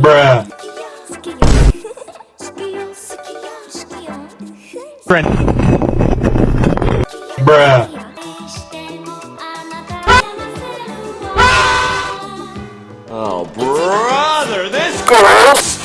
Bruh. Friend. Bruh. Oh, brother, this girl